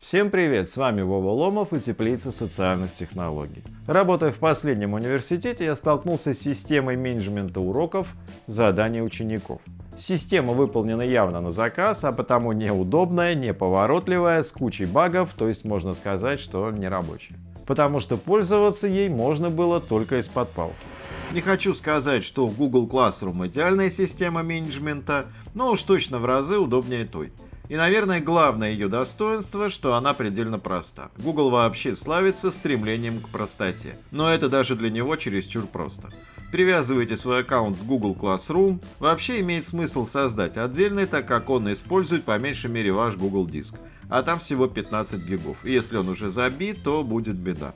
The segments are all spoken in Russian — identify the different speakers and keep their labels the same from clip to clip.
Speaker 1: Всем привет, с вами Вова Ломов и Теплица социальных технологий. Работая в последнем университете, я столкнулся с системой менеджмента уроков заданий учеников. Система выполнена явно на заказ, а потому неудобная, неповоротливая, с кучей багов, то есть можно сказать, что не рабочая. Потому что пользоваться ей можно было только из-под палки. Не хочу сказать, что Google Classroom идеальная система менеджмента, но уж точно в разы удобнее той. И, наверное, главное ее достоинство, что она предельно проста. Google вообще славится стремлением к простоте. Но это даже для него чересчур просто. Привязываете свой аккаунт в Google Classroom. Вообще имеет смысл создать отдельный, так как он использует по меньшей мере ваш Google диск. А там всего 15 гигов. И если он уже забит, то будет беда.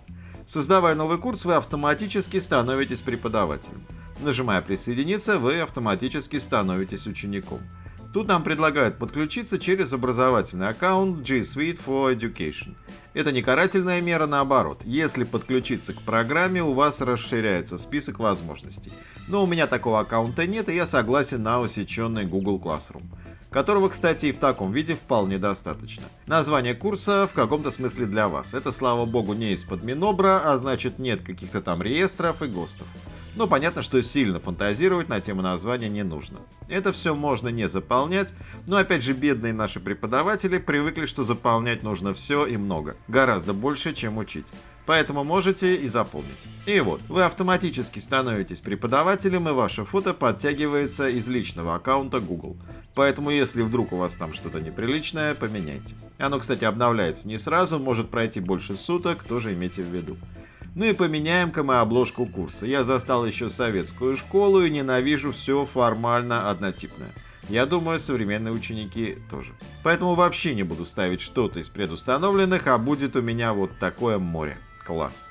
Speaker 1: Создавая новый курс, вы автоматически становитесь преподавателем. Нажимая «Присоединиться», вы автоматически становитесь учеником. Тут нам предлагают подключиться через образовательный аккаунт G Suite for Education. Это не карательная мера, наоборот. Если подключиться к программе, у вас расширяется список возможностей. Но у меня такого аккаунта нет, и я согласен на усеченный Google Classroom которого, кстати, и в таком виде вполне достаточно. Название курса в каком-то смысле для вас. Это, слава богу, не из-под Минобра, а значит нет каких-то там реестров и ГОСТов. Но понятно, что сильно фантазировать на тему названия не нужно. Это все можно не заполнять, но опять же бедные наши преподаватели привыкли, что заполнять нужно все и много. Гораздо больше, чем учить. Поэтому можете и заполнить. И вот, вы автоматически становитесь преподавателем и ваше фото подтягивается из личного аккаунта Google. Поэтому если вдруг у вас там что-то неприличное, поменяйте. Оно, кстати, обновляется не сразу, может пройти больше суток, тоже имейте в виду. Ну и поменяем-ка мы обложку курса. Я застал еще советскую школу и ненавижу все формально однотипное. Я думаю, современные ученики тоже. Поэтому вообще не буду ставить что-то из предустановленных, а будет у меня вот такое море. Класс.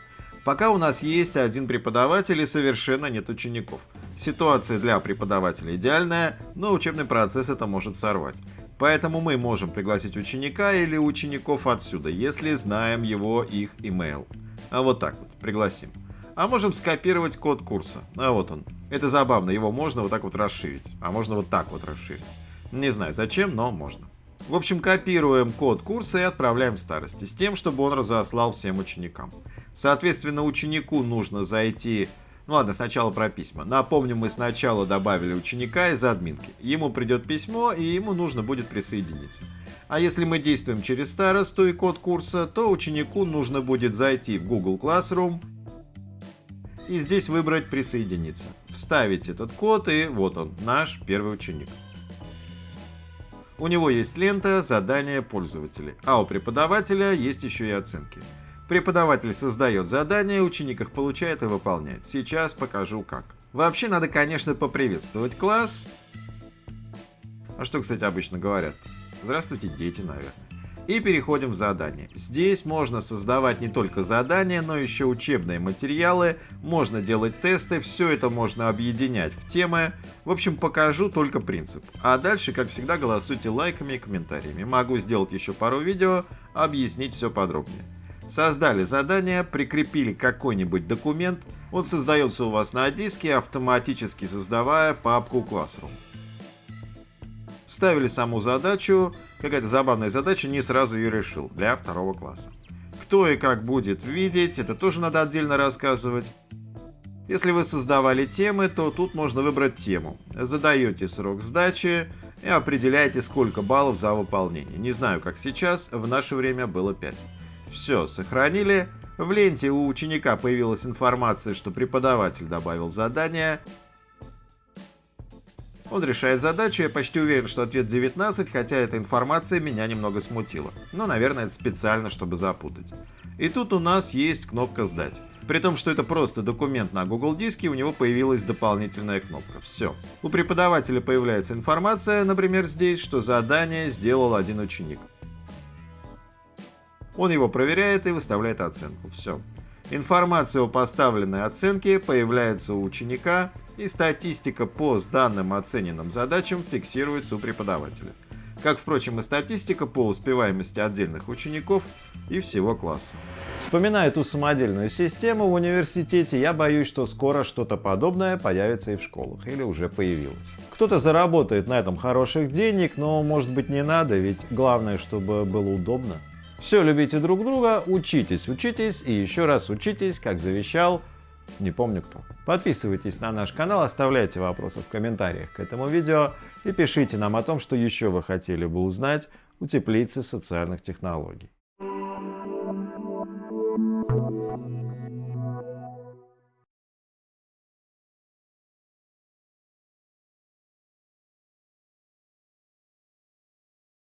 Speaker 1: Пока у нас есть один преподаватель и совершенно нет учеников. Ситуация для преподавателя идеальная, но учебный процесс это может сорвать. Поэтому мы можем пригласить ученика или учеников отсюда, если знаем его их email. А вот так вот, пригласим. А можем скопировать код курса. А вот он. Это забавно, его можно вот так вот расширить. А можно вот так вот расширить. Не знаю зачем, но можно. В общем, копируем код курса и отправляем старости, с тем, чтобы он разослал всем ученикам. Соответственно, ученику нужно зайти ну ладно, сначала про письма. Напомню, мы сначала добавили ученика из админки. Ему придет письмо, и ему нужно будет присоединиться. А если мы действуем через старосту и код курса, то ученику нужно будет зайти в Google Classroom и здесь выбрать «Присоединиться». Вставить этот код, и вот он, наш первый ученик. У него есть лента «Задания пользователей», а у преподавателя есть еще и оценки. Преподаватель создает задания, ученик их получает и выполняет. Сейчас покажу как. Вообще надо, конечно, поприветствовать класс. А что, кстати, обычно говорят? Здравствуйте, дети, наверное. И переходим в задание. Здесь можно создавать не только задания, но еще учебные материалы, можно делать тесты, все это можно объединять в темы. В общем, покажу только принцип. А дальше, как всегда, голосуйте лайками и комментариями. Могу сделать еще пару видео, объяснить все подробнее. Создали задание, прикрепили какой-нибудь документ, он создается у вас на диске, автоматически создавая папку Classroom. Ставили саму задачу, какая-то забавная задача, не сразу ее решил, для второго класса. Кто и как будет видеть, это тоже надо отдельно рассказывать. Если вы создавали темы, то тут можно выбрать тему. Задаете срок сдачи и определяете, сколько баллов за выполнение. Не знаю, как сейчас, в наше время было 5. Все, сохранили. В ленте у ученика появилась информация, что преподаватель добавил задание. Он решает задачу, я почти уверен, что ответ 19, хотя эта информация меня немного смутила. Но, наверное, это специально, чтобы запутать. И тут у нас есть кнопка «Сдать». При том, что это просто документ на Google диске, у него появилась дополнительная кнопка. Все. У преподавателя появляется информация, например, здесь, что задание сделал один ученик. Он его проверяет и выставляет оценку. Все. Информация о поставленной оценке появляется у ученика, и статистика по данным оцененным задачам фиксируется у преподавателя. как, впрочем, и статистика по успеваемости отдельных учеников и всего класса. Вспоминая эту самодельную систему в университете, я боюсь, что скоро что-то подобное появится и в школах, или уже появилось. Кто-то заработает на этом хороших денег, но может быть не надо, ведь главное, чтобы было удобно. Все, любите друг друга, учитесь, учитесь и еще раз учитесь, как завещал, не помню кто. Подписывайтесь на наш канал, оставляйте вопросы в комментариях к этому видео и пишите нам о том, что еще вы хотели бы узнать у теплицы социальных технологий.